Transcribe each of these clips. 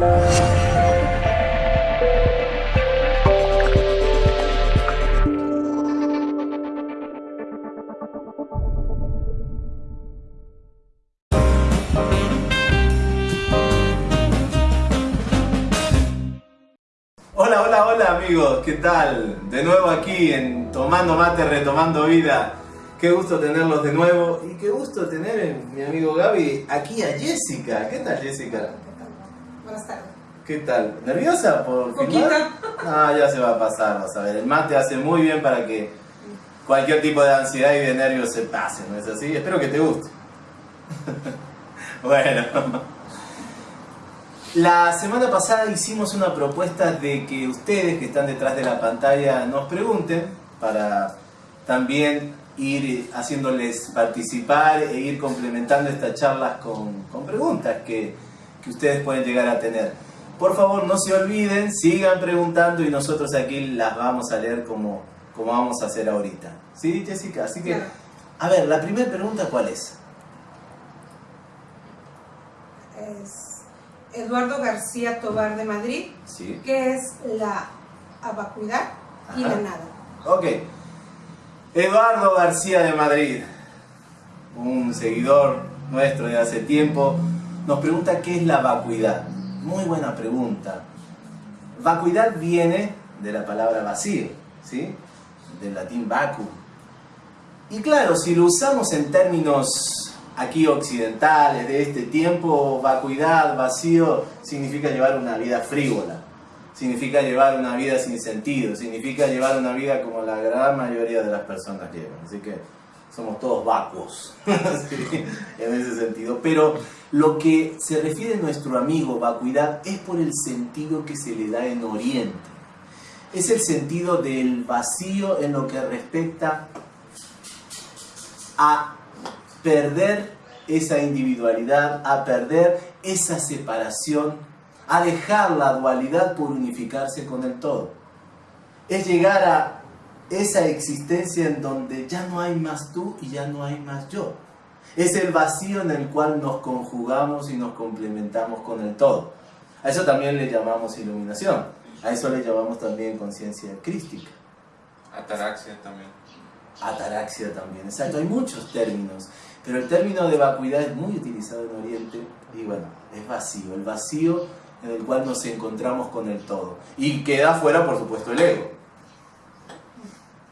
Hola, hola, hola amigos, ¿qué tal? De nuevo aquí en Tomando Mate, Retomando Vida. Qué gusto tenerlos de nuevo y qué gusto tener en mi amigo Gaby aquí a Jessica. ¿Qué tal Jessica? Buenas tardes. ¿Qué tal? ¿Nerviosa por Poquito. filmar? Ah, ya se va a pasar, vas a ver. El mate hace muy bien para que cualquier tipo de ansiedad y de nervios se pase, ¿no es así? Espero que te guste. bueno. La semana pasada hicimos una propuesta de que ustedes que están detrás de la pantalla nos pregunten para también ir haciéndoles participar e ir complementando estas charlas con, con preguntas que, que ustedes pueden llegar a tener. Por favor, no se olviden, sigan preguntando y nosotros aquí las vamos a leer como, como vamos a hacer ahorita. ¿Sí, Jessica? Así que, a ver, la primera pregunta, ¿cuál es? Es Eduardo García Tobar de Madrid, Sí. que es la vacuidad y la nada. Ok. Eduardo García de Madrid, un seguidor nuestro de hace tiempo, nos pregunta qué es la vacuidad. Muy buena pregunta. Vacuidad viene de la palabra vacío, ¿sí? Del latín vacuum. Y claro, si lo usamos en términos aquí occidentales de este tiempo, vacuidad, vacío, significa llevar una vida frívola, significa llevar una vida sin sentido, significa llevar una vida como la gran mayoría de las personas llevan. Así que somos todos vacuos en ese sentido. Pero lo que se refiere nuestro amigo vacuidad es por el sentido que se le da en Oriente. Es el sentido del vacío en lo que respecta a perder esa individualidad, a perder esa separación, a dejar la dualidad por unificarse con el todo. Es llegar a esa existencia en donde ya no hay más tú y ya no hay más yo. Es el vacío en el cual nos conjugamos y nos complementamos con el todo. A eso también le llamamos iluminación. A eso le llamamos también conciencia crística. Ataraxia también. Ataraxia también, exacto, hay muchos términos, pero el término de vacuidad es muy utilizado en Oriente y bueno, es vacío, el vacío en el cual nos encontramos con el todo. Y queda fuera, por supuesto, el ego.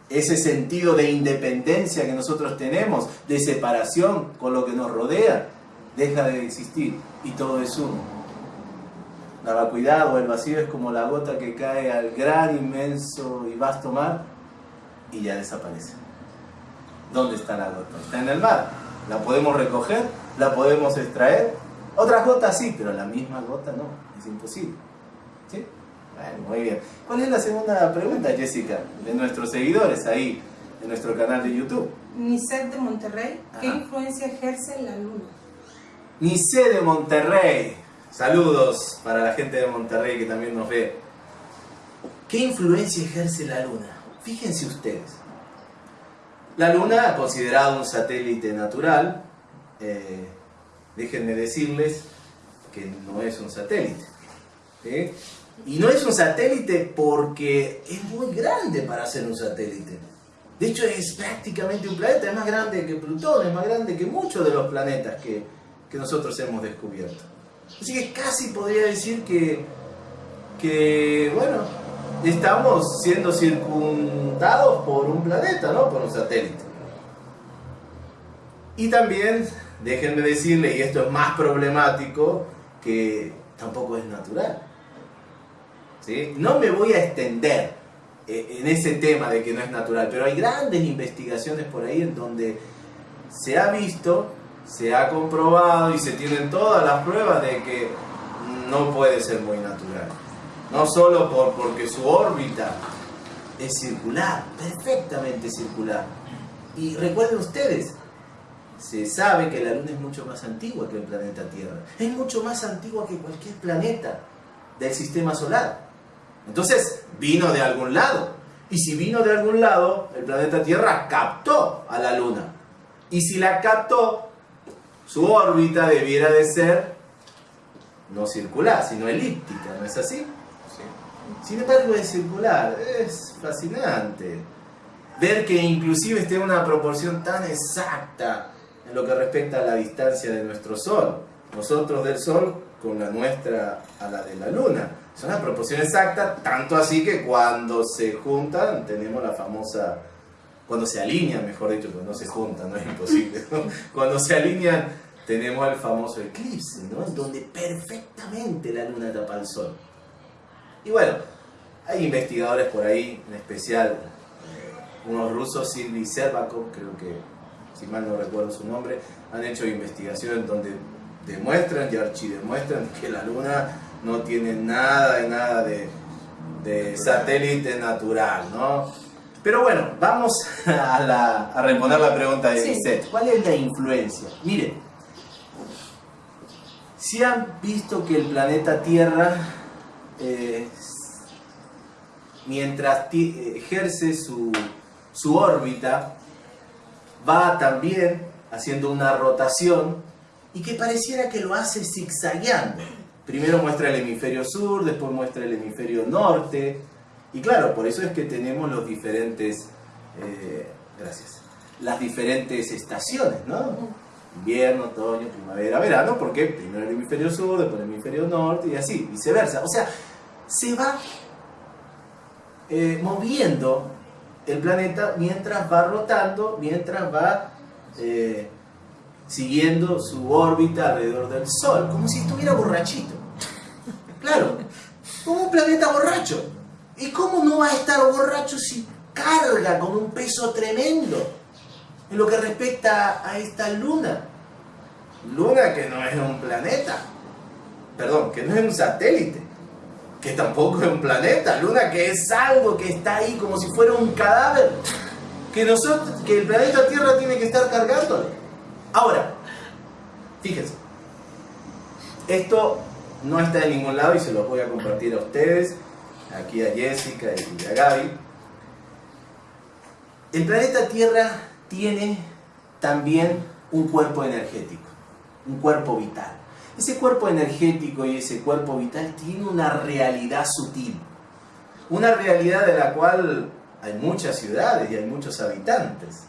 Ese sentido de independencia que nosotros tenemos, de separación con lo que nos rodea, deja de existir y todo es uno. La vacuidad o el vacío es como la gota que cae al gran, inmenso y vasto mar y ya desaparece. ¿Dónde está la gota? Está en el mar. La podemos recoger, la podemos extraer. Otras gotas sí, pero la misma gota no. Es imposible. Muy bien. ¿Cuál es la segunda pregunta, Jessica? De nuestros seguidores ahí, en nuestro canal de YouTube. Niset de Monterrey, ¿qué Ajá. influencia ejerce la luna? Nice de Monterrey. Saludos para la gente de Monterrey que también nos ve. ¿Qué influencia ejerce la luna? Fíjense ustedes. La luna, considerada un satélite natural, eh, déjenme decirles que no es un satélite. ¿sí? Y no es un satélite porque es muy grande para ser un satélite. De hecho, es prácticamente un planeta, es más grande que Plutón, es más grande que muchos de los planetas que, que nosotros hemos descubierto. Así que casi podría decir que, que, bueno, estamos siendo circundados por un planeta, ¿no? Por un satélite. Y también, déjenme decirle, y esto es más problemático, que tampoco es natural. No me voy a extender eh, en ese tema de que no es natural, pero hay grandes investigaciones por ahí en donde se ha visto, se ha comprobado y se tienen todas las pruebas de que no puede ser muy natural. No solo por, porque su órbita es circular, perfectamente circular. Y recuerden ustedes, se sabe que la Luna es mucho más antigua que el planeta Tierra. Es mucho más antigua que cualquier planeta del sistema solar. Entonces, vino de algún lado. Y si vino de algún lado, el planeta Tierra captó a la Luna. Y si la captó, su órbita debiera de ser no circular, sino elíptica, ¿no es así? Sí. Sin embargo es circular, es fascinante. Ver que inclusive esté en una proporción tan exacta en lo que respecta a la distancia de nuestro Sol. Nosotros del Sol con la nuestra a la de la Luna. Es una proporción exacta, tanto así que cuando se juntan tenemos la famosa... Cuando se alinean, mejor dicho, cuando no se juntan, no es imposible. ¿no? Cuando se alinean tenemos el famoso eclipse, ¿no? En donde perfectamente la Luna tapa al Sol. Y bueno, hay investigadores por ahí, en especial eh, unos rusos, Silvi Servakov, creo que, si mal no recuerdo su nombre, han hecho investigaciones donde demuestran y archidemuestran que la Luna no tiene nada de nada de, de satélite natural, ¿no? Pero bueno, vamos a, la- a responder la pregunta de Sí. Lisette. ¿Cuál es la influencia? Miren, si han visto que el planeta Tierra, eh, mientras ejerce su, su órbita, va también haciendo una rotación y que pareciera que lo hace zigzagueando. Primero muestra el hemisferio sur, después muestra el hemisferio norte. Y claro, por eso es que tenemos los diferentes, eh, gracias, las diferentes estaciones, ¿no? Invierno, otoño, primavera, verano, porque primero el hemisferio sur, después el hemisferio norte y así, viceversa. O sea, se va eh, moviendo el planeta mientras va rotando, mientras va eh, siguiendo su órbita alrededor del Sol, como si estuviera borrachito. Claro, como un planeta borracho. ¿Y cómo no va a estar borracho si carga con un peso tremendo en lo que respecta a esta luna? Luna que no es un planeta, perdón, que no es un satélite, que tampoco es un planeta, luna que es algo que está ahí como si fuera un cadáver, que nosotros, que el planeta Tierra tiene que estar cargándole. Ahora, fíjense, esto no está en ningún lado y se los voy a compartir a ustedes, aquí a Jessica y a Gaby. El planeta Tierra tiene también un cuerpo energético, un cuerpo vital. Ese cuerpo energético y ese cuerpo vital tiene una realidad sutil, una realidad de la cual hay muchas ciudades y hay muchos habitantes.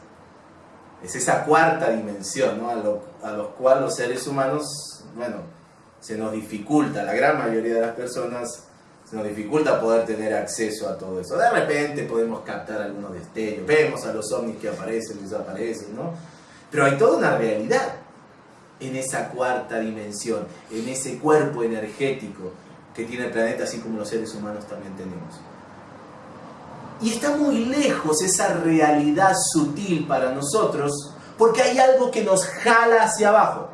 Es esa cuarta dimensión, ¿no? a, lo, a los cuales los seres humanos, bueno, se nos dificulta, la gran mayoría de las personas se nos dificulta poder tener acceso a todo eso. De repente podemos captar algunos destellos, vemos a los ovnis que aparecen, desaparecen, ¿no? Pero hay toda una realidad en esa cuarta dimensión, en ese cuerpo energético que tiene el planeta, así como los seres humanos también tenemos. Y está muy lejos esa realidad sutil para nosotros, porque hay algo que nos jala hacia abajo.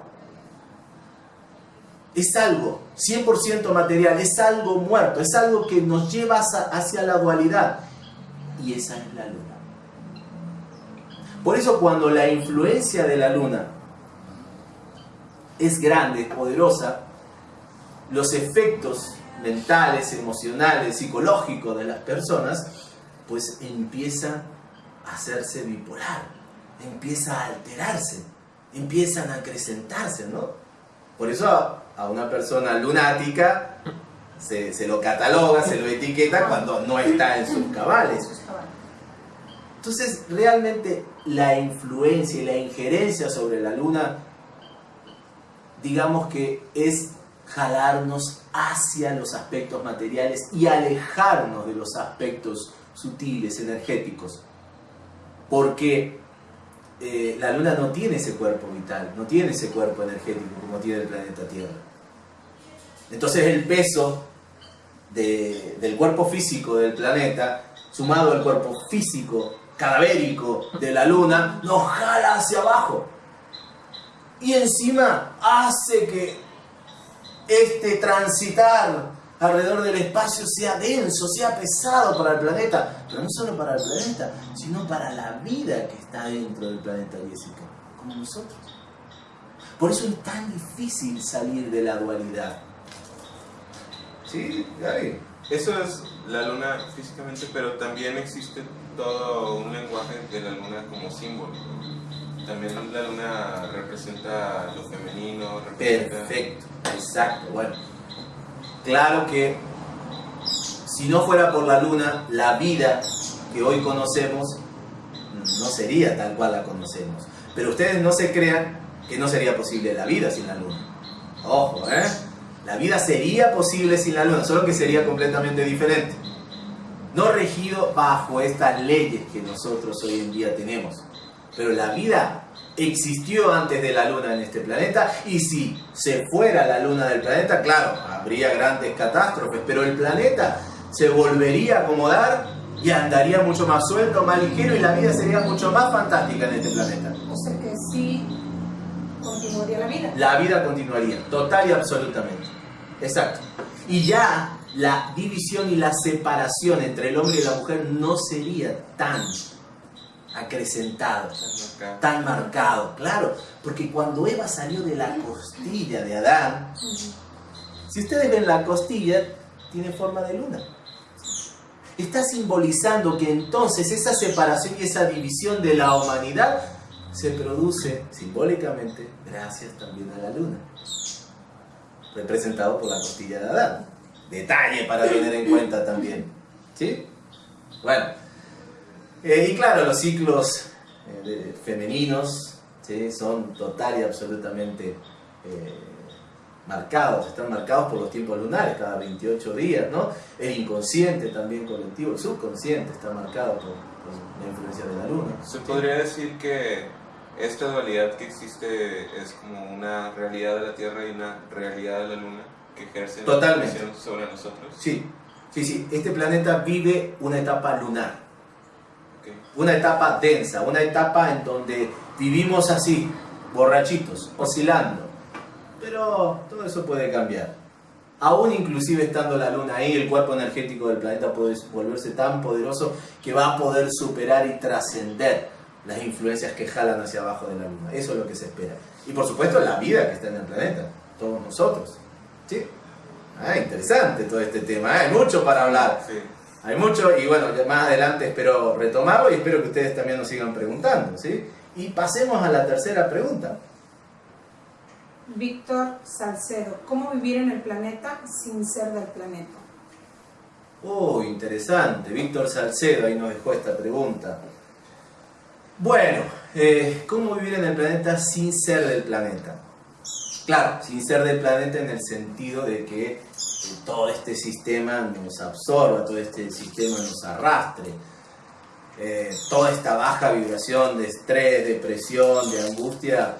Es algo 100% material, es algo muerto, es algo que nos lleva hacia- la dualidad. Y esa es la luna. Por eso cuando la influencia de la luna es grande, es poderosa, los efectos mentales, emocionales, psicológicos de las personas, pues empiezan a hacerse bipolar, empieza a alterarse, empiezan a acrecentarse, ¿no? Por eso a, una persona lunática se, lo cataloga, se lo etiqueta cuando no está en. Sus cabales. Entonces, realmente la influencia y la injerencia sobre la luna, digamos que es jalarnos hacia los aspectos materiales y alejarnos de los aspectos sutiles, energéticos. Porque eh, la luna no tiene ese cuerpo vital, no tiene ese cuerpo energético como tiene el planeta Tierra. Entonces el peso de- del cuerpo físico del planeta, sumado al cuerpo físico cadavérico de la luna, nos jala hacia abajo. Y encima hace que este transitar alrededor del espacio sea denso, sea pesado para el planeta, pero no solo para el planeta, sino para la vida que está dentro del planeta Jessica, como nosotros. Por eso es tan difícil salir de la dualidad. Sí, Gary. Eso es la luna físicamente, pero también existe todo un lenguaje de la luna como símbolo. También la luna representa lo femenino, representa... Perfecto, exacto. Bueno, claro que si no fuera por la luna, la vida que hoy conocemos no sería tal cual la conocemos. Pero ustedes no se crean que no sería posible la vida sin la luna. Ojo, ¿eh? La vida sería posible sin la luna, solo que sería completamente diferente. No regido bajo estas leyes que nosotros hoy en día tenemos. Pero la vida existió antes de la luna en este planeta y si se fuera la luna del planeta, claro, habría grandes catástrofes, pero el planeta se volvería a acomodar y andaría mucho más suelto, más ligero y la vida sería mucho más fantástica en este planeta. O sea que sí continuaría la vida. La vida continuaría, total y absolutamente. Exacto. Y ya la división y la separación entre el hombre y la mujer no sería tan acrecentado, tan marcado, claro, porque cuando Eva salió de la costilla de Adán, si ustedes ven la costilla, tiene forma de luna. Está simbolizando que entonces esa separación y esa división de la humanidad se produce simbólicamente gracias también a la luna, representado por la costilla de Adán. Detalle para tener en cuenta también. ¿Sí? Bueno, eh, y claro, los ciclos eh, femeninos ¿sí? son total y absolutamente eh, marcados, están marcados por los tiempos lunares, cada 28 días, ¿no? El inconsciente también colectivo, el subconsciente está marcado por, la influencia de la luna. Se podría decir que esta dualidad que existe es como una realidad de la Tierra y una realidad de la Luna que ejerce Totalmente. sobre nosotros. Sí, sí, sí. Este planeta vive una etapa lunar. Una etapa densa, una etapa en donde vivimos así, borrachitos, oscilando. Pero todo eso puede cambiar. Aún inclusive estando la luna ahí, el cuerpo energético del planeta puede volverse tan poderoso que va a poder superar y trascender las influencias que jalan hacia abajo de la luna. Eso es lo que se espera. Y por supuesto la vida que está en el planeta, todos nosotros. ¿Sí? Ah, interesante todo este tema, ¿eh? hay mucho para hablar. Sí. Hay mucho y bueno, más adelante espero retomarlo y espero que ustedes también nos sigan preguntando, ¿sí? Y pasemos a la tercera pregunta. Víctor Salcedo, ¿cómo vivir en el planeta sin ser del planeta? Oh, interesante. Víctor Salcedo ahí nos dejó esta pregunta. Bueno, eh, ¿cómo vivir en el planeta sin ser del planeta? Claro, sin ser del planeta en el sentido de que todo este sistema nos absorba, todo este sistema nos arrastre. Eh, toda esta baja vibración de estrés, depresión, de angustia,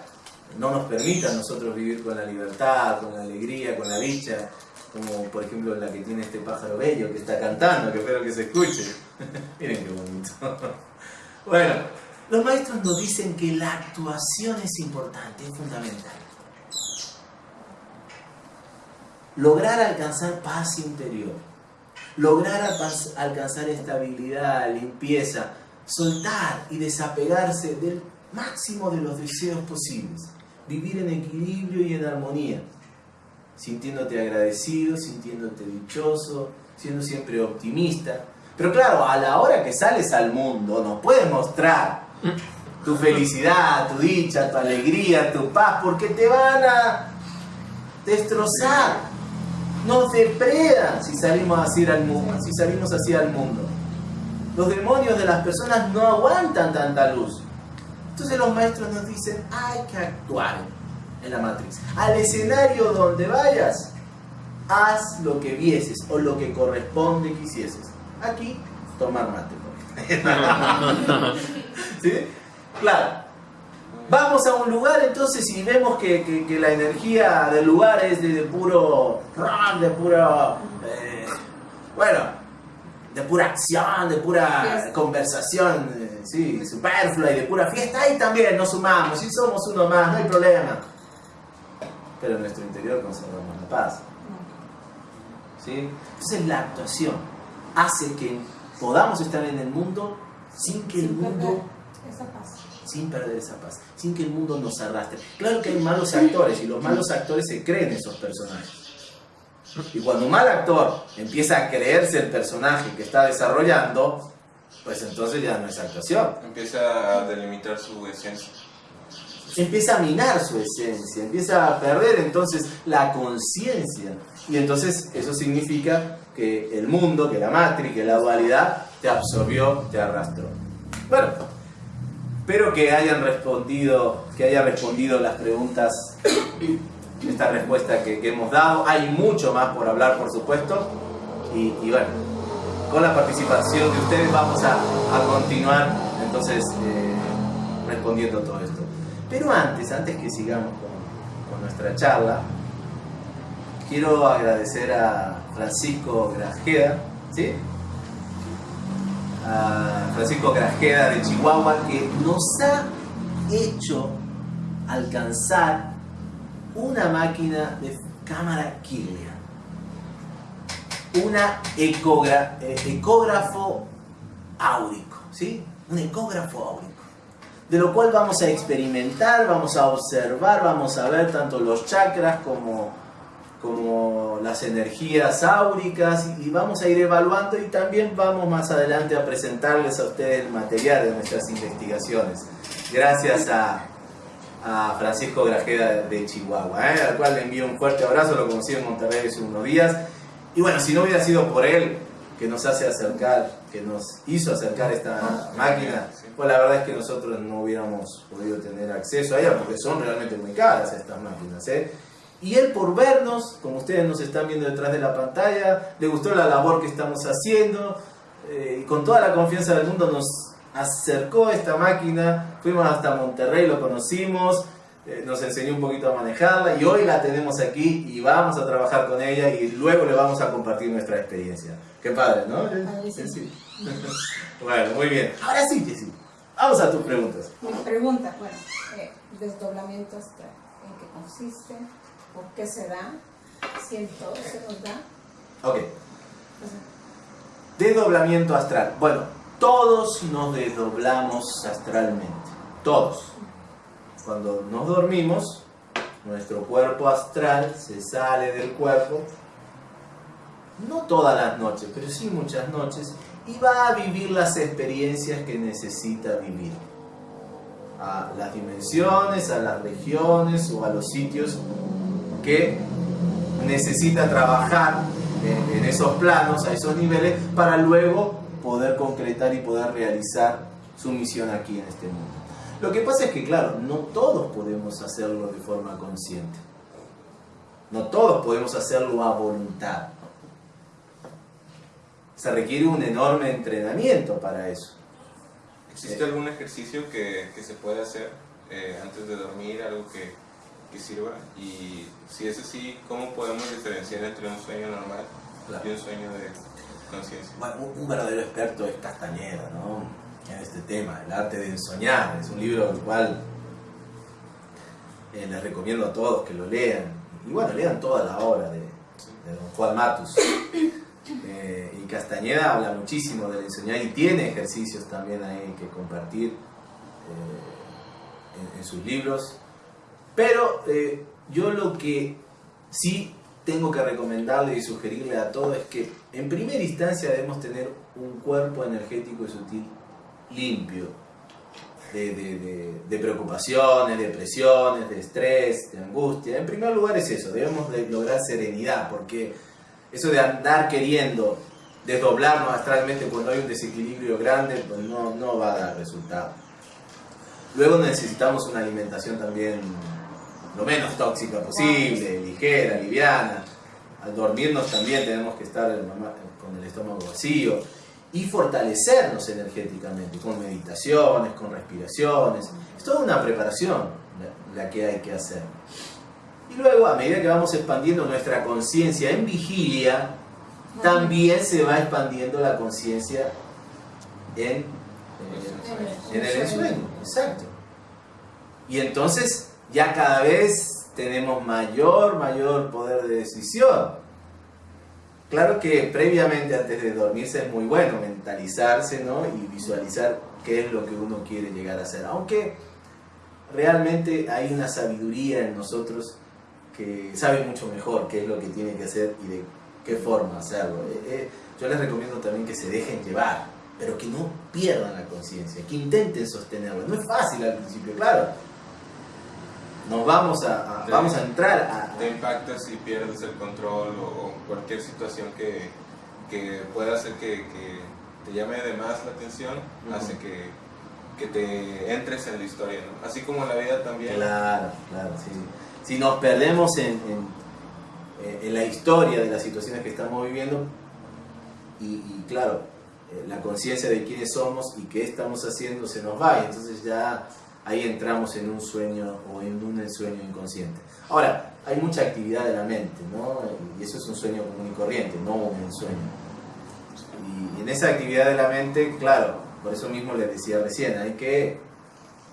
no nos permita a nosotros vivir con la libertad, con la alegría, con la dicha, como por ejemplo la que tiene este pájaro bello que está cantando, que espero que se escuche. Miren qué bonito. bueno, los maestros nos dicen que la actuación es importante, es fundamental. Lograr alcanzar paz interior, lograr alcanzar estabilidad, limpieza, soltar y desapegarse del máximo de los deseos posibles, vivir en equilibrio y en armonía, sintiéndote agradecido, sintiéndote dichoso, siendo siempre optimista. Pero claro, a la hora que sales al mundo no puedes mostrar tu felicidad, tu dicha, tu alegría, tu paz, porque te van a destrozar nos depredan si salimos así al mundo, si salimos así al mundo. Los demonios de las personas no aguantan tanta luz. Entonces los maestros nos dicen, hay que actuar en la matriz. Al escenario donde vayas, haz lo que vieses o lo que corresponde quisieses. Aquí, tomar mate. ¿Sí? Claro, Vamos a un lugar entonces y vemos que, la energía del lugar es de, puro de pura, eh, bueno, de pura acción, de pura conversación, eh, sí, superflua y de pura fiesta. Ahí también nos sumamos y somos uno más, no hay problema. Pero en nuestro interior conservamos la paz. ¿Sí? Entonces la actuación hace que podamos estar en el mundo sin que el mundo sin perder esa paz, sin que el mundo nos arrastre. Claro que hay malos actores y los malos actores se creen esos personajes. Y cuando un mal actor empieza a creerse el personaje que está desarrollando, pues entonces ya no es actuación. Empieza a delimitar su esencia. empieza a minar su esencia, empieza a perder entonces la conciencia. Y entonces eso significa que el mundo, que la matriz, que la dualidad te absorbió, te arrastró. Bueno, espero que hayan respondido, que haya respondido las preguntas, esta respuesta que, hemos dado. Hay mucho más por hablar, por supuesto. Y, bueno, con la participación de ustedes vamos a, continuar entonces eh, respondiendo todo esto. Pero antes, antes que sigamos con, nuestra charla, quiero agradecer a Francisco Grajeda, ¿sí? Francisco Grajeda de Chihuahua que nos ha hecho alcanzar una máquina de cámara Kirlian. Una eh, ecógrafo áurico, ¿sí? Un ecógrafo áurico de lo cual vamos a experimentar, vamos a observar, vamos a ver tanto los chakras como, como las energías áuricas y vamos a ir evaluando y también vamos más adelante a presentarles a ustedes el material de nuestras investigaciones. Gracias a, Francisco Grajeda de Chihuahua, ¿eh? al cual le envío un fuerte abrazo, lo conocí en Monterrey hace unos días. Y bueno, si no hubiera sido por él, que nos hace acercar, que nos hizo acercar esta máquina, pues la verdad es que nosotros no hubiéramos podido tener acceso a ella porque son realmente muy caras estas máquinas. ¿eh? Y él por vernos, como ustedes nos están viendo detrás de la pantalla, le gustó la labor que estamos haciendo eh, y con toda la confianza del mundo nos acercó esta máquina, fuimos hasta Monterrey, lo conocimos, eh, nos enseñó un poquito a manejarla y hoy la tenemos aquí y vamos a trabajar con ella y luego le vamos a compartir nuestra experiencia. Qué padre, ¿no? Sí. bueno, muy bien. Ahora sí, Jessy. Vamos a tus preguntas. Mi pregunta, bueno, eh, desdoblamiento astral, ¿en qué consiste? ¿Por qué se da? ¿Si en todo se nos da? Ok. Desdoblamiento astral. Bueno, todos nos desdoblamos astralmente. Todos. Cuando nos dormimos, nuestro cuerpo astral se sale del cuerpo, no todas las noches, pero sí muchas noches, y va a vivir las experiencias que necesita vivir. A las dimensiones, a las regiones o a los sitios que necesita trabajar en, esos planos, a esos niveles, para luego poder concretar y poder realizar su misión aquí en este mundo. Lo que pasa es que, claro, no todos podemos hacerlo de forma consciente. No todos podemos hacerlo a voluntad. Se requiere un enorme entrenamiento para eso. ¿Existe algún ejercicio que, se puede hacer eh, antes de dormir, algo que, sirva? Y si es así, ¿cómo podemos diferenciar entre un sueño normal y un sueño de conciencia? Bueno, un, verdadero experto es Castañeda, ¿no? en este tema, El arte de ensoñar. Es un libro el cual eh, les recomiendo a todos que lo lean. Y bueno, lean toda la obra de, don Juan Matus. Eh, y Castañeda habla muchísimo del ensoñar y tiene ejercicios también ahí que compartir eh, en, sus libros. Pero yo lo que sí tengo que recomendarle y sugerirle a todos es que en primera instancia debemos tener un cuerpo energético y sutil limpio de, preocupaciones, de presiones, de estrés, de angustia. En primer lugar es eso, debemos de lograr serenidad, porque eso de andar queriendo desdoblarnos astralmente cuando hay un desequilibrio grande, pues no, no va a dar resultado. Luego necesitamos una alimentación también lo menos tóxica posible, ligera, liviana. Al dormirnos también tenemos que estar con el estómago vacío y fortalecernos energéticamente con meditaciones, con respiraciones. Es toda una preparación la, que hay que hacer. Y luego, a medida que vamos expandiendo nuestra conciencia en vigilia, también se va expandiendo la conciencia en, eh, en el ensueño. Exacto. Y entonces ya cada vez tenemos mayor, mayor poder de decisión. Claro que previamente, antes de dormirse, es muy bueno mentalizarse ¿no? y visualizar qué es lo que uno quiere llegar a hacer. Aunque realmente hay una sabiduría en nosotros que sabe mucho mejor qué es lo que tiene que hacer y de qué forma hacerlo. Eh, eh, yo les recomiendo también que se dejen llevar, pero que no pierdan la conciencia, que intenten sostenerla. No es fácil al principio, claro. Nos vamos a, vamos a entrar a... Te impacta si pierdes el control o, cualquier situación que, que pueda hacer que, te llame de más la atención, hace que, que, te entres en la historia, ¿no? Así como la vida también. Claro, claro, sí. Si nos perdemos en, en, la historia de las situaciones que estamos viviendo, y, y claro, eh, la conciencia de quiénes somos y qué estamos haciendo se nos va, y entonces ya ahí entramos en un sueño o en un sueño inconsciente. Ahora, hay mucha actividad de la mente, ¿no? Y eso es un sueño común y corriente, no un sueño. Y en esa actividad de la mente, claro, por eso mismo les decía recién, hay que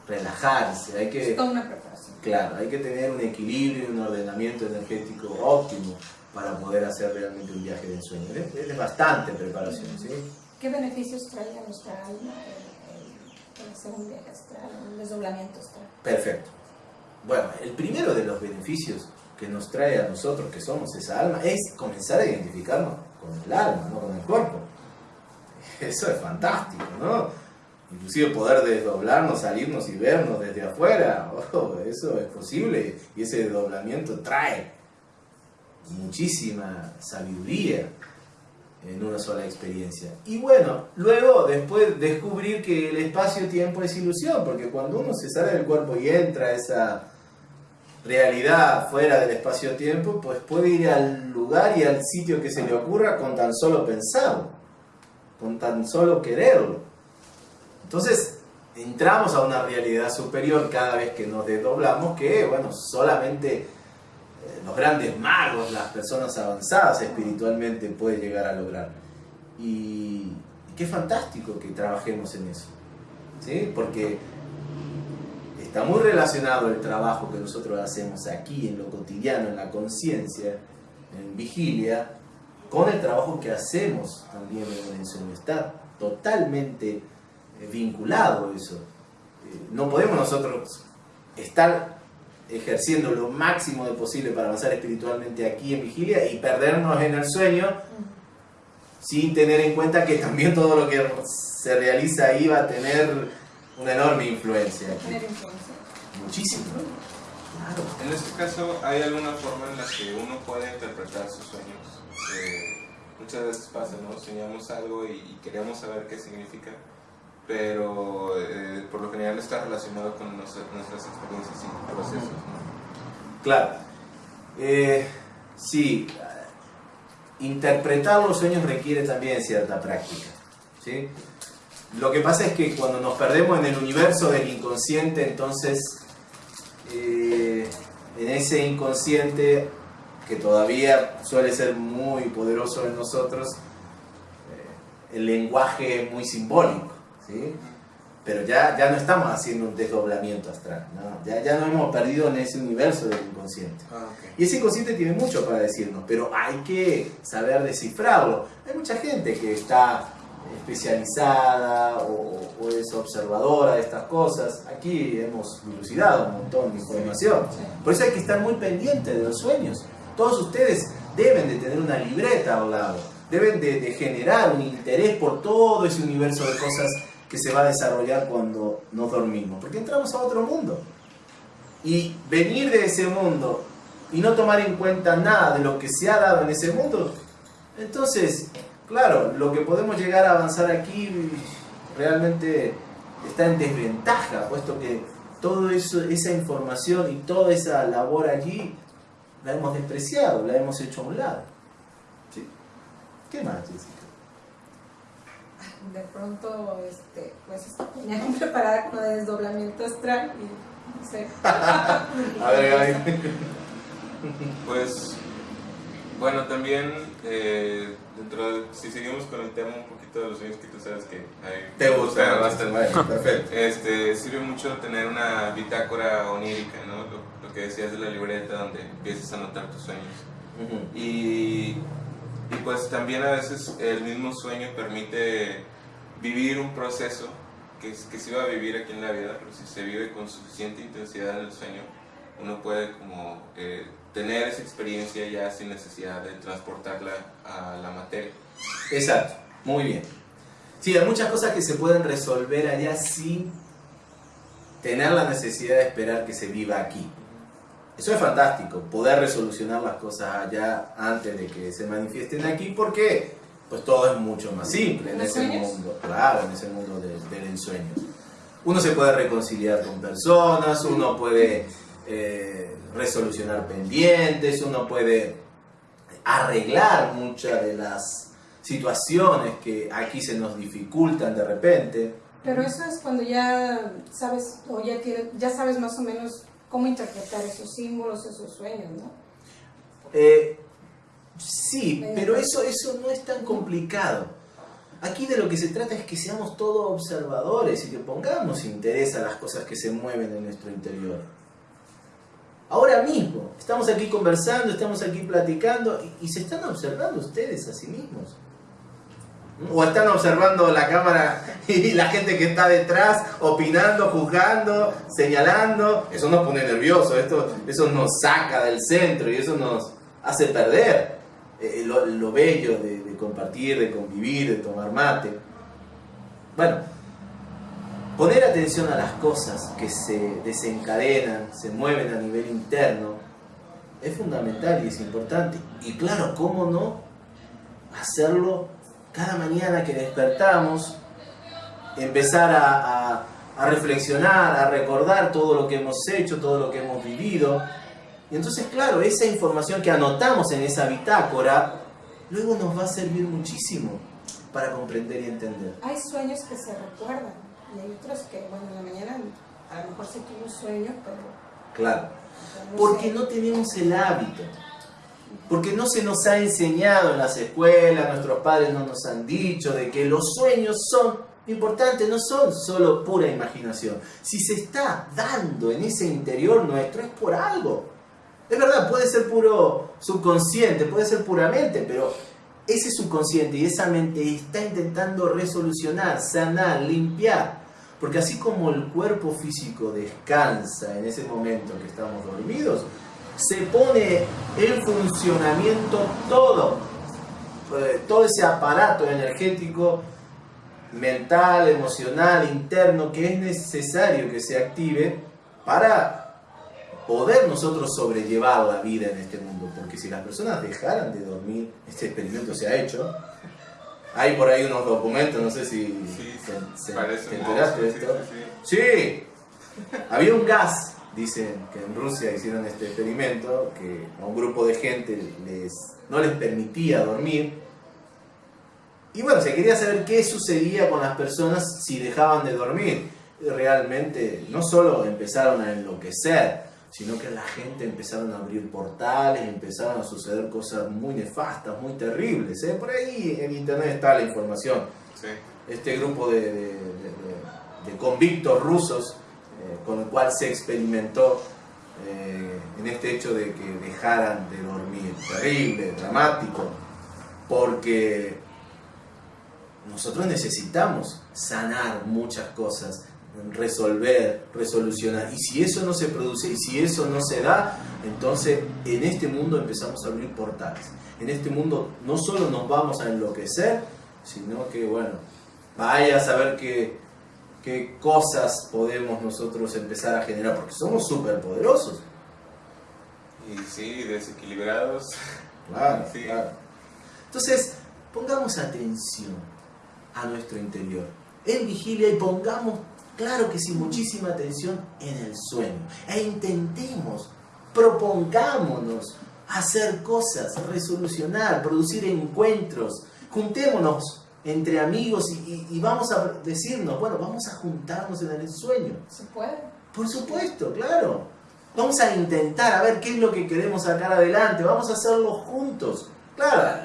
relajarse, hay que... una preparación. Claro, hay que tener un equilibrio, un ordenamiento energético óptimo para poder hacer realmente un viaje de sueño. Es, bastante preparación, ¿sí? ¿Qué beneficios trae a nuestra alma Perfecto. Bueno, el primero de los beneficios que nos trae a nosotros que somos esa alma es comenzar a identificarnos con el alma, no con el cuerpo. Eso es fantástico, ¿no? Inclusive poder desdoblarnos, salirnos y vernos desde afuera, oh, eso es posible y ese desdoblamiento trae muchísima sabiduría en una sola experiencia. Y bueno, luego después descubrir que el espacio-tiempo es ilusión, porque cuando uno se sale del cuerpo y entra a esa realidad fuera del espacio-tiempo, pues puede ir al lugar y al sitio que se le ocurra con tan solo pensarlo, con tan solo quererlo. Entonces, entramos a una realidad superior cada vez que nos desdoblamos, que bueno, solamente los grandes magos, las personas avanzadas espiritualmente pueden llegar a lograr. Y, qué fantástico que trabajemos en eso, ¿sí? porque está muy relacionado el trabajo que nosotros hacemos aquí en lo cotidiano, en la conciencia, en vigilia, con el trabajo que hacemos también en el. Está totalmente eh, vinculado eso. Eh, no podemos nosotros estar ejerciendo lo máximo de posible para avanzar espiritualmente aquí en vigilia y perdernos en el sueño sin tener en cuenta que también todo lo que se realiza ahí va a tener una enorme influencia. Muchísimo. En este caso, ¿hay alguna forma en la que uno puede interpretar sus sueños? Eh, muchas veces pasa, ¿no? Soñamos algo y queremos saber qué significa pero eh, por lo general está relacionado con nuestras, experiencias y procesos. Claro. Eh, sí, interpretar los sueños requiere también cierta práctica. ¿sí? Lo que pasa es que cuando nos perdemos en el universo del inconsciente, entonces eh, en ese inconsciente que todavía suele ser muy poderoso en nosotros, el lenguaje es muy simbólico. Pero ya, ya no estamos haciendo un desdoblamiento astral, Ya, ya nos hemos perdido en ese universo del inconsciente. Ah, y ese inconsciente tiene mucho para decirnos, pero hay que saber descifrarlo. Hay mucha gente que está especializada o, es observadora de estas cosas. Aquí hemos dilucidado un montón de información. Por eso hay que estar muy pendiente de los sueños. Todos ustedes deben de tener una libreta al lado. Deben de, de generar un interés por todo ese universo de cosas que se va a desarrollar cuando nos dormimos, porque entramos a otro mundo. Y venir de ese mundo y no tomar en cuenta nada de lo que se ha dado en ese mundo, entonces, claro, lo que podemos llegar a avanzar aquí realmente está en desventaja, puesto que toda esa información y toda esa labor allí la hemos despreciado, la hemos hecho a un lado. ¿Sí? ¿Qué más, Jessica? De pronto este, pues venía preparada con el desdoblamiento astral y no sé. a ver, Pues bueno, también eh, dentro de, si seguimos con el tema un poquito de los sueños que tú sabes que hay, te gusta bastante, perfecto. Este, sirve mucho tener una bitácora onírica, ¿no? Lo, lo, que decías de la libreta donde empiezas a anotar tus sueños. y, y pues también a veces el mismo sueño permite vivir un proceso que, que se iba a vivir aquí en la vida, pero si se vive con suficiente intensidad en el sueño, uno puede como eh, tener esa experiencia ya sin necesidad de transportarla a la materia. Exacto, muy bien. Sí, hay muchas cosas que se pueden resolver allá sin tener la necesidad de esperar que se viva aquí. Eso es fantástico, poder resolucionar las cosas allá antes de que se manifiesten aquí, porque pues todo es mucho más simple en ese mundo, claro, en ese mundo del ensueño. Uno se puede reconciliar con personas, uno puede eh, resolucionar pendientes, uno puede arreglar muchas de las situaciones que aquí se nos dificultan de repente. Pero eso es cuando ya sabes, o ya, ya sabes más o menos cómo interpretar esos símbolos, esos sueños, ¿no? Eh, sí, pero eso, eso no es tan complicado. Aquí de lo que se trata es que seamos todos observadores y que pongamos interés a las cosas que se mueven en nuestro interior. Ahora mismo, estamos aquí conversando, estamos aquí platicando y, y se están observando ustedes a sí mismos o están observando la cámara y la gente que está detrás opinando, juzgando, señalando. Eso nos pone nerviosos, esto, eso nos saca del centro y eso nos hace perder eh, lo, bello de, compartir, de convivir, de tomar mate. Bueno, poner atención a las cosas que se desencadenan, se mueven a nivel interno, es fundamental y es importante. Y claro, ¿cómo no hacerlo cada mañana que despertamos, empezar a, reflexionar, a recordar todo lo que hemos hecho, todo lo que hemos vivido. Y entonces, claro, esa información que anotamos en esa bitácora, luego nos va a servir muchísimo para comprender y entender. Hay sueños que se recuerdan y hay otros que, bueno, en la mañana a lo mejor se tuvo un sueño, pero... Claro, porque no tenemos el hábito porque no se nos ha enseñado en las escuelas, nuestros padres no nos han dicho de que los sueños son importantes, no son solo pura imaginación. Si se está dando en ese interior nuestro es por algo. Es verdad, puede ser puro subconsciente, puede ser puramente, pero ese subconsciente y esa mente está intentando resolucionar, sanar, limpiar. Porque así como el cuerpo físico descansa en ese momento que estamos dormidos, se pone en funcionamiento todo, eh, todo ese aparato energético, mental, emocional, interno, que es necesario que se active para poder nosotros sobrellevar la vida en este mundo. Porque si las personas dejaran de dormir, este experimento se ha hecho, hay por ahí unos documentos, no sé si sí, se, te enteraste de esto. Sí, había un gas dicen que en Rusia hicieron este experimento, que a un grupo de gente les, no les permitía dormir. Y bueno, se quería saber qué sucedía con las personas si dejaban de dormir. realmente no solo empezaron a enloquecer, sino que la gente empezaron a abrir portales, empezaron a suceder cosas muy nefastas, muy terribles. ¿eh? Por ahí en internet está la información. Este grupo de, de convictos rusos con el cual se experimentó eh, en este hecho de que dejaran de dormir. Terrible, dramático, porque nosotros necesitamos sanar muchas cosas, resolver, resolucionar. Y si eso no se produce y si eso no se da, entonces en este mundo empezamos a abrir portales. En este mundo no solo nos vamos a enloquecer, sino que, bueno, vaya a saber que qué cosas podemos nosotros empezar a generar, porque somos súper poderosos. Y sí, desequilibrados. Claro, claro. Entonces, pongamos atención a nuestro interior en vigilia y pongamos, claro que sí, muchísima atención en el sueño. E intentemos, propongámonos hacer cosas, resolucionar, producir encuentros, juntémonos entre amigos y, vamos a decirnos, bueno, vamos a juntarnos en el sueño. ¿Se puede? Por supuesto, claro. Vamos a intentar a ver qué es lo que queremos sacar adelante, vamos a hacerlo juntos. Claro,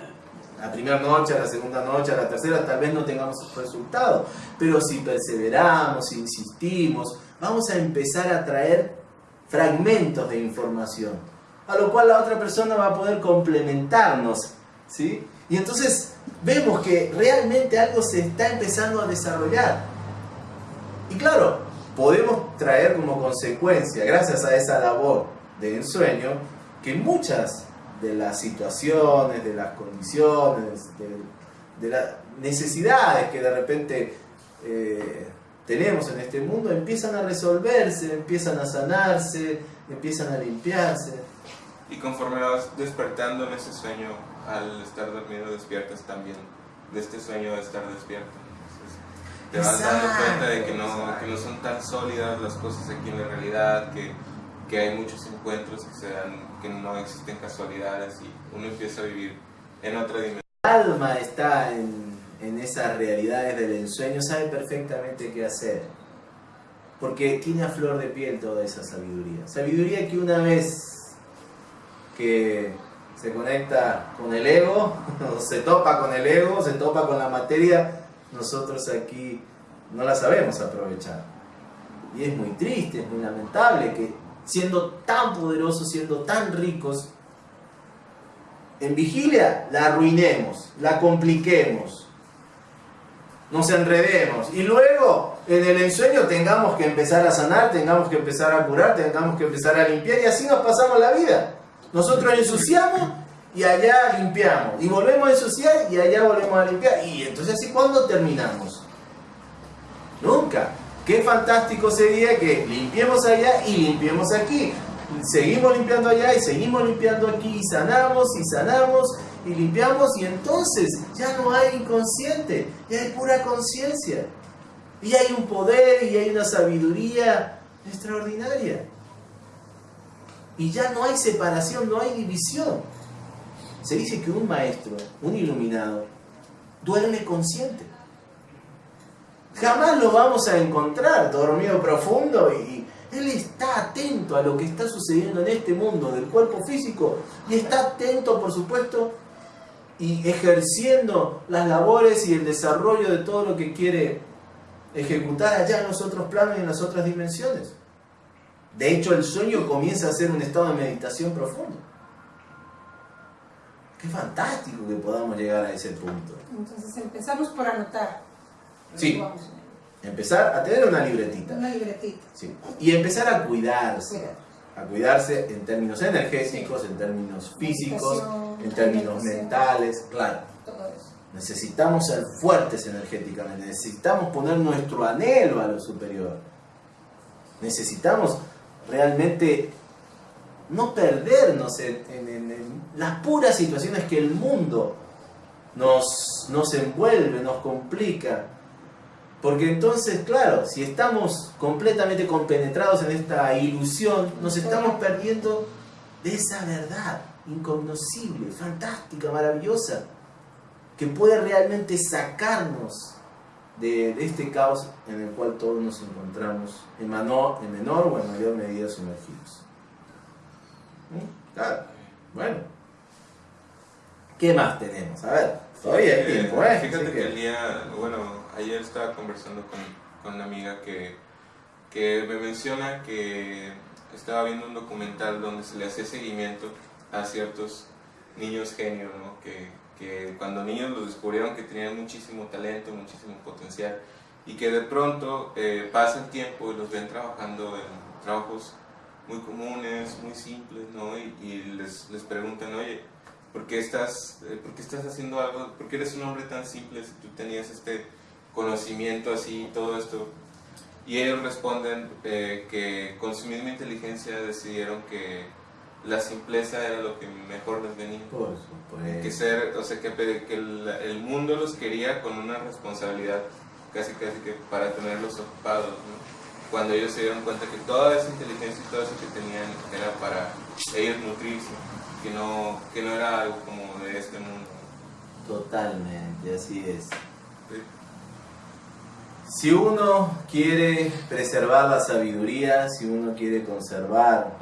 la primera noche, la segunda noche, la tercera tal vez no tengamos resultados, pero si perseveramos, si insistimos, vamos a empezar a traer fragmentos de información, a lo cual la otra persona va a poder complementarnos, ¿sí? Y entonces vemos que realmente algo se está empezando a desarrollar. Y claro, podemos traer como consecuencia, gracias a esa labor de ensueño, que muchas de las situaciones, de las condiciones, de, las necesidades que de repente eh, tenemos en este mundo empiezan a resolverse, empiezan a sanarse, empiezan a limpiarse. Y conforme vas despertando en ese sueño, al estar dormido despiertas también de este sueño de estar despierto. te vas dando cuenta de que no, que no son tan sólidas las cosas aquí en la realidad, que, que hay muchos encuentros que se dan, que no existen casualidades y uno empieza a vivir en otra dimensión. El alma está en, en esas realidades del ensueño, sabe perfectamente qué hacer. Porque tiene a flor de piel toda esa sabiduría. Sabiduría que una vez que se conecta con el ego, se topa con el ego, se topa con la materia, nosotros aquí no la sabemos aprovechar. Y es muy triste, es muy lamentable que siendo tan poderosos, siendo tan ricos, en vigilia la arruinemos, la compliquemos, nos enredemos y luego en el ensueño tengamos que empezar a sanar, tengamos que empezar a curar, tengamos que empezar a limpiar y así nos pasamos la vida. Nosotros ensuciamos y allá limpiamos. Y volvemos a ensuciar y allá volvemos a limpiar. Y entonces así cuándo terminamos? Nunca. Qué fantástico sería que limpiemos allá y limpiemos aquí. Seguimos limpiando allá y seguimos limpiando aquí y sanamos y sanamos y limpiamos y entonces ya no hay inconsciente, ya hay pura conciencia. Y hay un poder y hay una sabiduría extraordinaria. Y ya no hay separación, no hay división. Se dice que un maestro, un iluminado, duerme consciente. Jamás lo vamos a encontrar dormido profundo y él está atento a lo que está sucediendo en este mundo del cuerpo físico y está atento, por supuesto, y ejerciendo las labores y el desarrollo de todo lo que quiere ejecutar allá en los otros planos y en las otras dimensiones. De hecho, el sueño comienza a ser un estado de meditación profundo. Qué fantástico que podamos llegar a ese punto. Entonces empezamos por anotar. Sí. Empezar a tener una libretita. Una libretita. Sí. Y empezar a cuidarse. A cuidarse en términos energéticos, en términos físicos, en términos mentales. Claro. Todo eso. Necesitamos ser fuertes energéticamente. Necesitamos poner nuestro anhelo a lo superior. Necesitamos realmente no perdernos en, las puras situaciones que el mundo nos, nos envuelve, nos complica. Porque entonces, claro, si estamos completamente compenetrados en esta ilusión, nos estamos perdiendo de esa verdad incognoscible, fantástica, maravillosa, que puede realmente sacarnos de, este caos en el cual todos nos encontramos en, en menor o en mayor medida sumergidos. ¿Mm? Claro, bueno. ¿Qué más tenemos? A ver, todavía hay tiempo, ¿eh? Fíjate que, el día, bueno, ayer estaba conversando con, con una amiga que, que me menciona que estaba viendo un documental donde se le hacía seguimiento a ciertos niños genios, ¿no? Que, que cuando niños los descubrieron que tenían muchísimo talento, muchísimo potencial y que de pronto eh, pasa el tiempo y los ven trabajando en trabajos muy comunes, muy simples, ¿no? Y, les, les, preguntan, oye, ¿por qué, estás, eh, ¿por qué estás haciendo algo? ¿Por qué eres un hombre tan simple si tú tenías este conocimiento así y todo esto? Y ellos responden eh, que con su misma inteligencia decidieron que la simpleza era lo que mejor les venía. Que ser, o sea, que, que el, mundo los quería con una responsabilidad casi casi que para tenerlos ocupados, Cuando ellos se dieron cuenta que toda esa inteligencia y todo eso que tenían era para ellos nutrirse, que no, que no era algo como de este mundo. Totalmente, así es. Si uno quiere preservar la sabiduría, si uno quiere conservar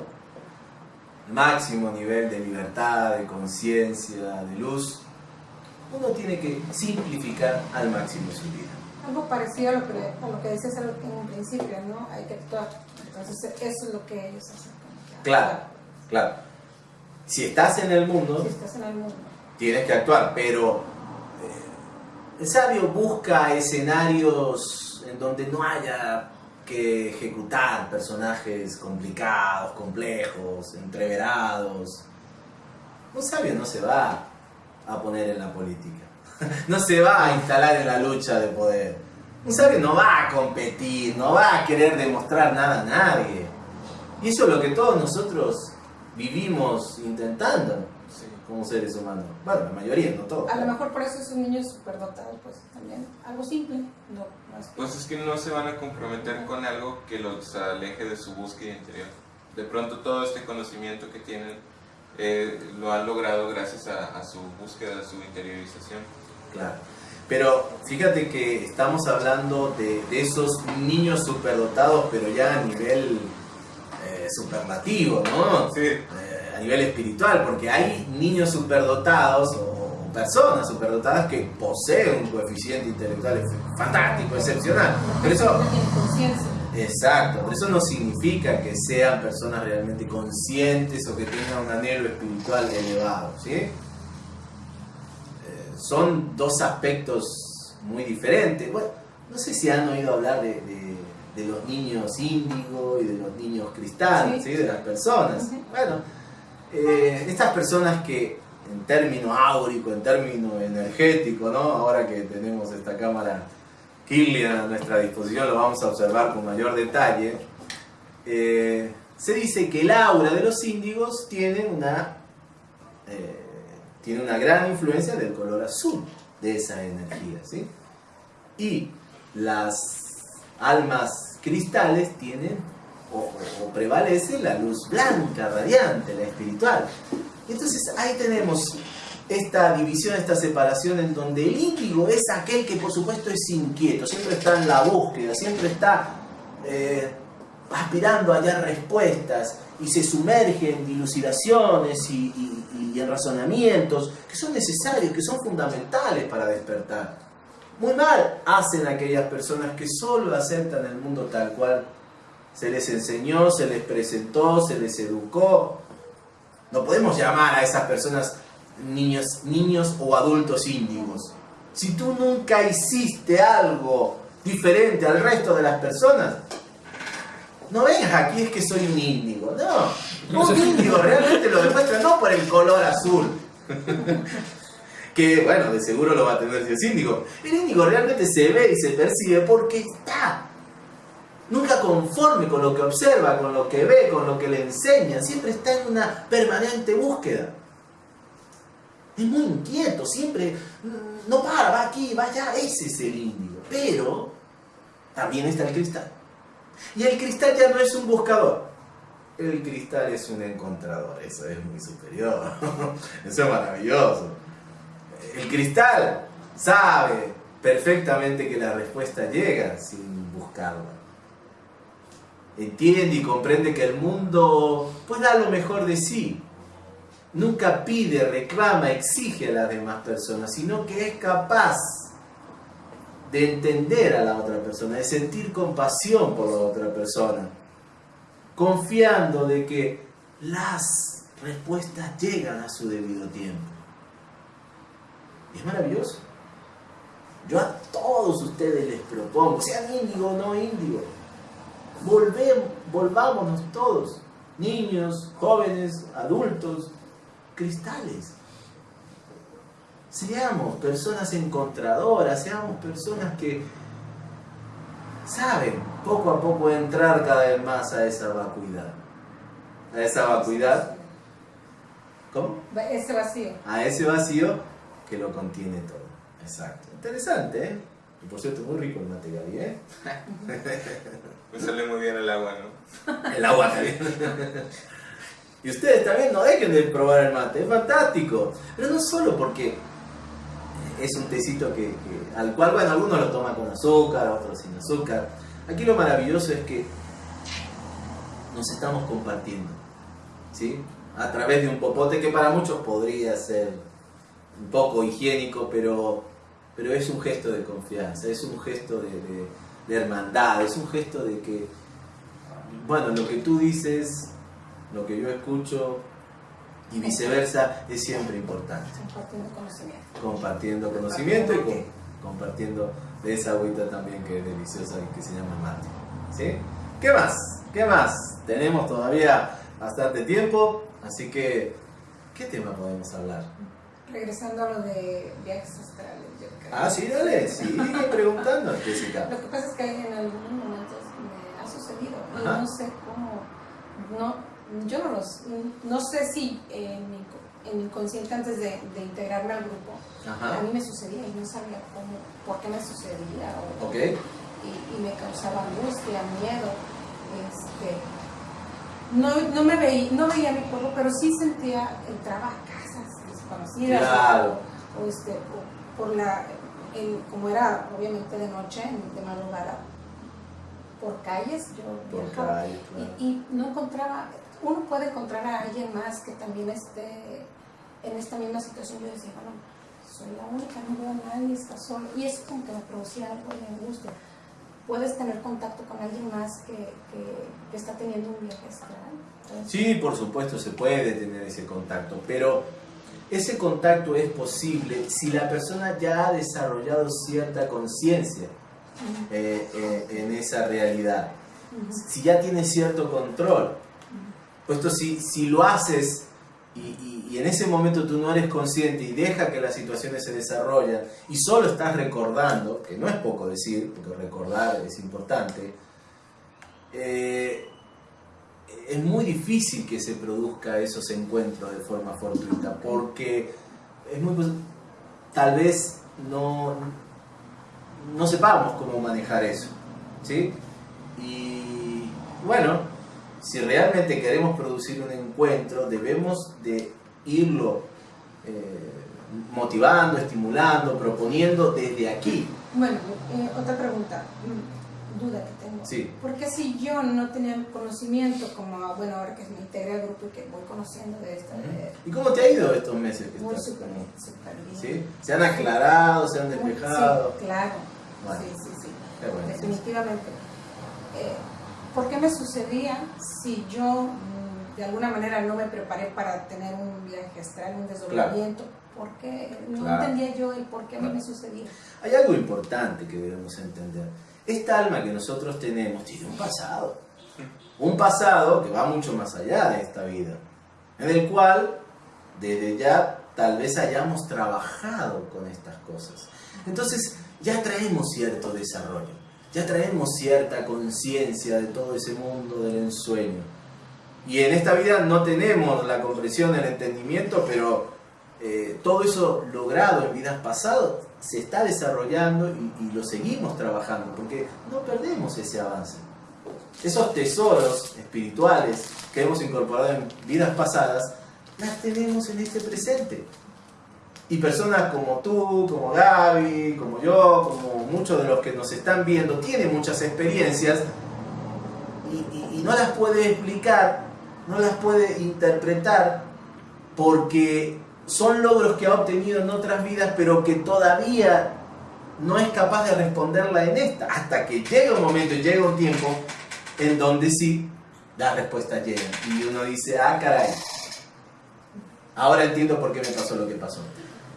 máximo nivel de libertad, de conciencia, de luz, uno tiene que simplificar al máximo su vida. Algo parecido a lo que, a lo que decías en un principio, ¿no? Hay que actuar. Entonces, eso es lo que ellos hacen. Claro, claro. Si estás en el mundo, tienes que actuar, pero eh, el sabio busca escenarios en donde no haya que ejecutar personajes complicados, complejos, entreverados. Un sabio no se va a poner en la política, no se va a instalar en la lucha de poder. Un sabio no va a competir, no va a querer demostrar nada a nadie. Y eso es lo que todos nosotros vivimos intentando como seres humanos. Bueno, la mayoría, no todos. A lo mejor por eso esos niños superdotados, pues también algo simple. No, Pues es que no se van a comprometer con algo que los aleje de su búsqueda interior. De pronto todo este conocimiento que tienen eh, lo han logrado gracias a, su búsqueda, a su interiorización. Claro. Pero fíjate que estamos hablando de, esos niños superdotados, pero ya a nivel eh, superlativo, ¿no? Sí. Eh, a nivel espiritual, porque hay niños superdotados o, personas superdotadas que poseen un coeficiente intelectual fantástico, excepcional. Pero eso, exacto, pero eso no significa que sean personas realmente conscientes o que tengan un anhelo espiritual elevado, ¿sí? Eh, son dos aspectos muy diferentes. Bueno, no sé si han oído hablar de, los niños índigo y de los niños cristal, ¿sí? de las personas. Bueno, eh, estas personas que en término áurico, en término energético, ¿no? ahora que tenemos esta cámara Kirlian a nuestra disposición, lo vamos a observar con mayor detalle, eh, se dice que el aura de los índigos tiene una, eh, tiene una gran influencia del color azul de esa energía. ¿sí? Y las almas cristales tienen o, prevalece la luz blanca, radiante, la espiritual. Entonces ahí tenemos esta división, esta separación en donde el índigo es aquel que por supuesto es inquieto, siempre está en la búsqueda, siempre está eh, aspirando a hallar respuestas y se sumerge en dilucidaciones y, y en razonamientos que son necesarios, que son fundamentales para despertar. Muy mal hacen aquellas personas que solo aceptan el mundo tal cual se les enseñó, se les presentó, se les educó. No podemos llamar a esas personas niños, niños o adultos índigos. Si tú nunca hiciste algo diferente al resto de las personas, no vengas aquí es que soy un índigo. No, un índigo realmente lo demuestra no por el color azul. que bueno, de seguro lo va a tener si es índigo. El índigo realmente se ve y se percibe porque está nunca conforme con lo que observa, con lo que ve, con lo que le enseña, siempre está en una permanente búsqueda. Es muy inquieto, siempre mm, no para, va aquí, va allá, ese es el índigo. Pero también está el cristal. Y el cristal ya no es un buscador, el cristal es un encontrador, eso es muy superior, eso es maravilloso. El cristal sabe perfectamente que la respuesta llega sin buscarla entiende y comprende que el mundo pues da lo mejor de sí. Nunca pide, reclama, exige a las demás personas, sino que es capaz de entender a la otra persona, de sentir compasión por la otra persona, confiando de que las respuestas llegan a su debido tiempo. Y es maravilloso. Yo a todos ustedes les propongo, sean índigo o no índigo, volvemos, volvámonos todos, niños, jóvenes, adultos, cristales. Seamos personas encontradoras, seamos personas que saben poco a poco entrar cada vez más a esa vacuidad. A esa vacuidad. ¿Cómo? Ese vacío. A ese vacío que lo contiene todo. Exacto. Interesante, ¿eh? Y por cierto, muy rico el material, ¿eh? Me sale muy bien el agua, ¿no? El agua también. y ustedes también no dejen de probar el mate, es fantástico. Pero no solo porque es un tecito que, al cual, bueno, algunos lo toman con azúcar, otros sin azúcar. Aquí lo maravilloso es que nos estamos compartiendo, ¿sí? A través de un popote que para muchos podría ser un poco higiénico, pero, pero es un gesto de confianza, es un gesto de de hermandad, es un gesto de que, bueno, lo que tú dices, lo que yo escucho y viceversa es siempre importante. Compartiendo conocimiento. Compartiendo conocimiento y compartiendo de esa agüita también que es deliciosa y que se llama mate. ¿Sí? ¿Qué más? ¿Qué más? Tenemos todavía bastante tiempo, así que, ¿qué tema podemos hablar? Regresando a lo de viajes astrales. Ah, sí, dale, sigue preguntando, Jessica. Lo que pasa es que en algunos momentos me ha sucedido y no sé cómo no, yo no los, no sé si en mi, en mi inconsciente antes de, de integrarme al grupo, a mí me sucedía y no sabía cómo, por qué me sucedía. O, okay. y, y, me causaba angustia, miedo. Este, no, no, me veía, no veía mi cuerpo, pero sí sentía, entraba a casas desconocidas. Claro. O, este, por la, como era obviamente de noche, de madrugada, por calles, yo viajaba y, no encontraba, uno puede encontrar a alguien más que también esté en esta misma situación. Yo decía, bueno, soy la única, no veo a nadie, está solo. Y eso como que me producía algo de angustia. Puedes tener contacto con alguien más que, que, está teniendo un viaje astral. Sí, por supuesto se puede tener ese contacto, pero ese contacto es posible si la persona ya ha desarrollado cierta conciencia eh, eh, en esa realidad. Si ya tienes cierto control. Puesto si, si lo haces y, y, en ese momento tú no eres consciente y deja que las situaciones se desarrollen y solo estás recordando, que no es poco decir, porque recordar es importante, eh, es muy difícil que se produzca esos encuentros de forma fortuita, porque es muy tal vez no, no sepamos cómo manejar eso. ¿sí? Y bueno, si realmente queremos producir un encuentro, debemos de irlo eh, motivando, estimulando, proponiendo desde aquí. Bueno, eh, otra pregunta, duda que. Sí. Porque si yo no tenía conocimiento, como bueno, ahora que me integré al grupo y que voy conociendo de esto. ¿Y cómo te ha ido estos meses? Que muy súper bien, bien. ¿Sí? ¿Se han aclarado, se han despejado? Sí, claro. Sí, sí, sí. Definitivamente. Eh, ¿Por qué me sucedía si yo mm, de alguna manera no me preparé para tener un viaje astral, un desdoblamiento? ¿Por qué? No entendía yo el por qué a mí me sucedía. Hay algo importante que debemos entender. Esta alma que nosotros tenemos tiene un pasado. Un pasado que va mucho más allá de esta vida. En el cual, desde ya, tal vez hayamos trabajado con estas cosas. Entonces, ya traemos cierto desarrollo, ya traemos cierta conciencia de todo ese mundo del ensueño. Y en esta vida no tenemos la comprensión, el entendimiento, pero eh, todo eso logrado en vidas pasadas se está desarrollando y, lo seguimos trabajando, porque no perdemos ese avance. Esos tesoros espirituales que hemos incorporado en vidas pasadas, las tenemos en este presente. Y personas como tú, como Gaby, como yo, como muchos de los que nos están viendo, tienen muchas experiencias y, no las puede explicar, no las puede interpretar porque son logros que ha obtenido en otras vidas, pero que todavía no es capaz de responderla en esta, hasta que llega un momento, llega un tiempo en donde sí, las respuestas llegan. Y uno dice, ah, caray, ahora entiendo por qué me pasó lo que pasó.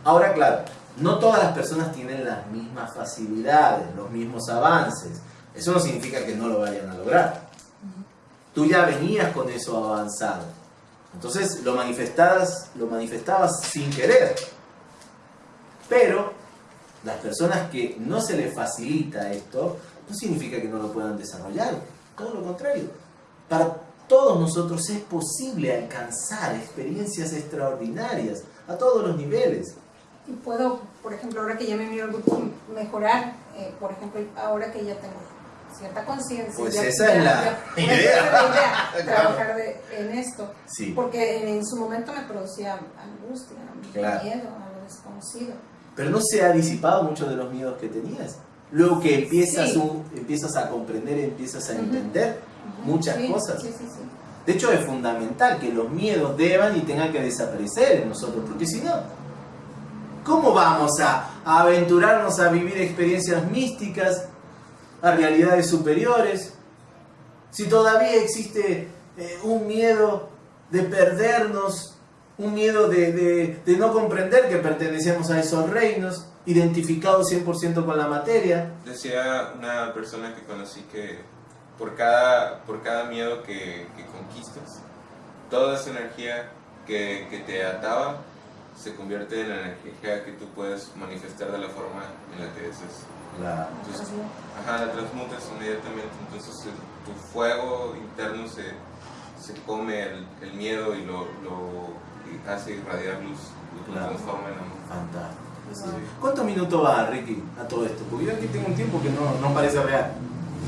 Ahora, claro, no todas las personas tienen las mismas facilidades, los mismos avances. Eso no significa que no lo vayan a lograr. Tú ya venías con eso avanzado. Entonces lo manifestabas, lo manifestabas sin querer. Pero las personas que no se les facilita esto, no significa que no lo puedan desarrollar. Todo lo contrario. Para todos nosotros es posible alcanzar experiencias extraordinarias a todos los niveles y puedo, por ejemplo, ahora que ya me miro al grupo, mejorar, eh, por ejemplo, ahora que ya tengo cierta conciencia. Pues esa es la idea. trabajar en esto. Porque en, su momento me producía angustia, miedo a lo desconocido. Pero no se ha disipado mucho de los miedos que tenías. Luego que empiezas, empiezas a comprender, empiezas a entender muchas cosas. De hecho, es fundamental que los miedos deban y tengan que desaparecer en nosotros, porque si no, ¿Cómo vamos a, aventurarnos a vivir experiencias místicas, a realidades superiores? Si todavía existe eh, un miedo de perdernos, un miedo de, no comprender que pertenecemos a esos reinos, identificados 100% con la materia. Decía una persona que conocí que por cada, por cada miedo que, conquistas, toda esa energía que, que te ataba se convierte en la energía que tú puedes manifestar de la forma en la que desees. La, ajá, la transmutas inmediatamente, entonces tu fuego interno se, se come el, el miedo y lo, lo hace irradiar luz, lo transforma en amor. Fantástico. ¿Cuántos minutos va, Ricky, a todo esto? Porque yo aquí tengo un tiempo que no, no parece real.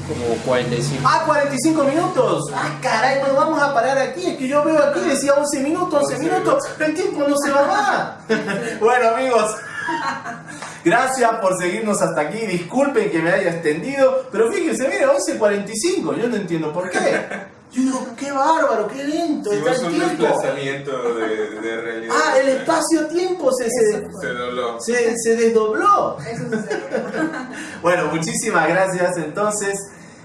Como 45. Ah, 45 minutos. Ah, caray, bueno, vamos a parar aquí. Es que yo veo aquí, decía 11 minutos, 11 minutos. El tiempo no se va más. bueno, amigos. Gracias por seguirnos hasta aquí. Disculpen que me haya extendido, pero fíjense, mira, 11.45. Yo no entiendo por qué. Yo digo, qué bárbaro, qué lento está el un desplazamiento de, de, realidad. Ah, el espacio-tiempo se, se, se, se, desdobló. bueno, muchísimas gracias entonces.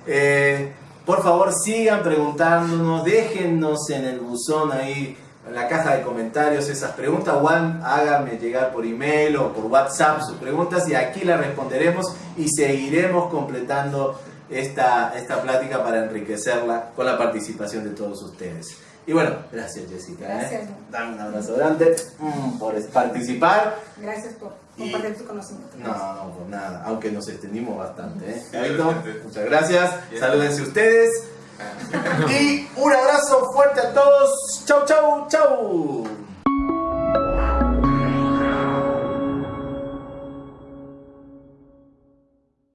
Eh, por favor, sigan preguntándonos, déjennos en el buzón ahí en la caja de comentarios esas preguntas o háganme llegar por email o por WhatsApp sus preguntas y aquí las responderemos y seguiremos completando esta, esta plática para enriquecerla con la participación de todos ustedes. Y bueno, gracias Jessica. ¿eh? Gracias. Dame un abrazo grande mm, por participar. Gracias por compartir tu conocimiento. No, no, por nada, aunque nos extendimos bastante. ¿eh? muchas gracias. Salúdense ustedes. Y un abrazo fuerte a todos. Chau, chau, chau.